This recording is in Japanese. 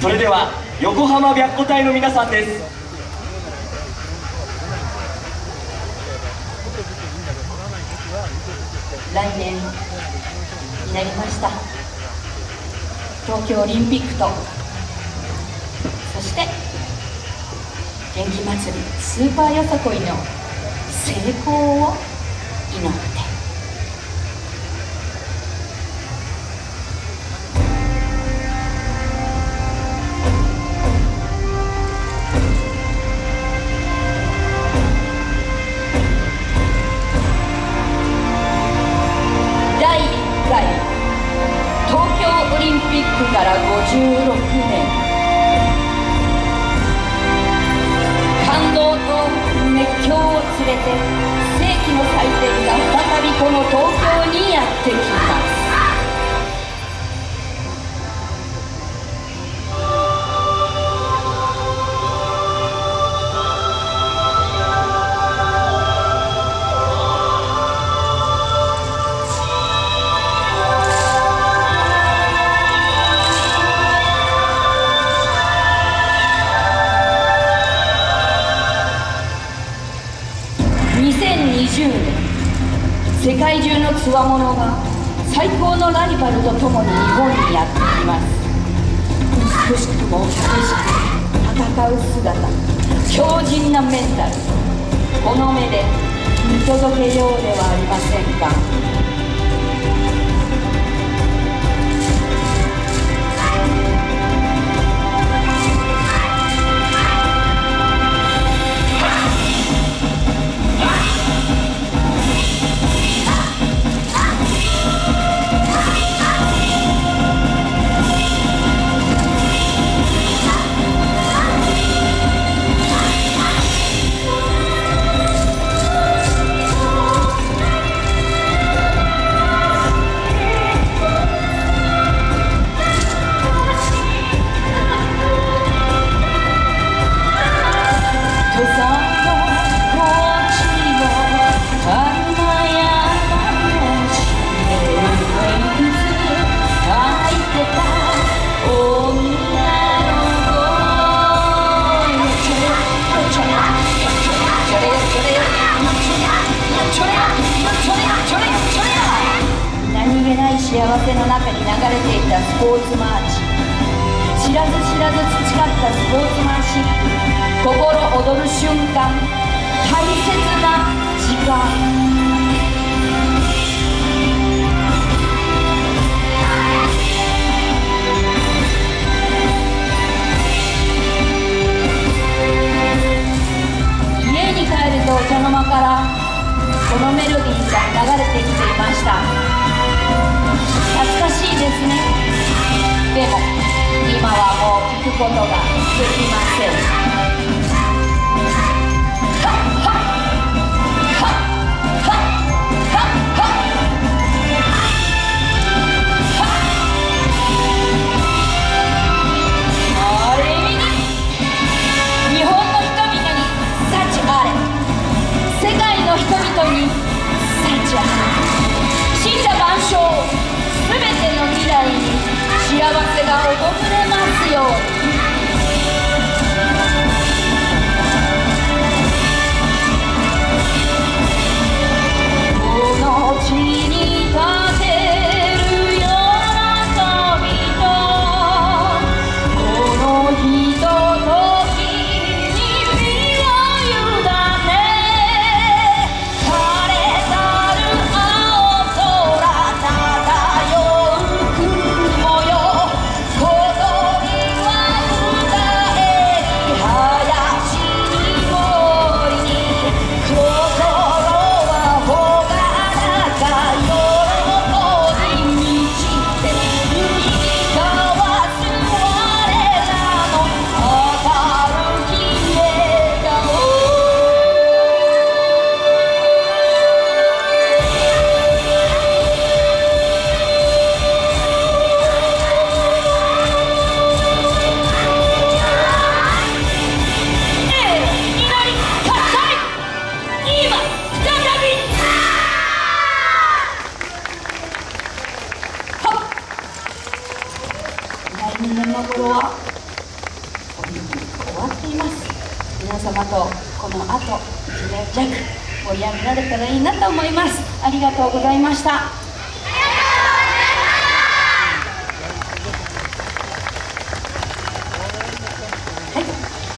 それでは横浜白虎隊の皆さんです。来年になりました。東京オリンピックとそして元気祭りスーパーよさこいの成功を祈っ回東京オリンピックから56年。2020年世界中のつわものが最高のライバルと共に日本にやってきます。美しくも激しく戦う姿強靭なメンタルこの目で見届けようではありませんか幸せの中に流れていたスポーツマーチ。知らず知らず培ったスポーツマンシップ。心躍る瞬でも今はもう聞くことができません。新年の頃は？オリン終わっています。皆様とこの後1年弱盛り上げられたらいいなと思います。ありがとうございました。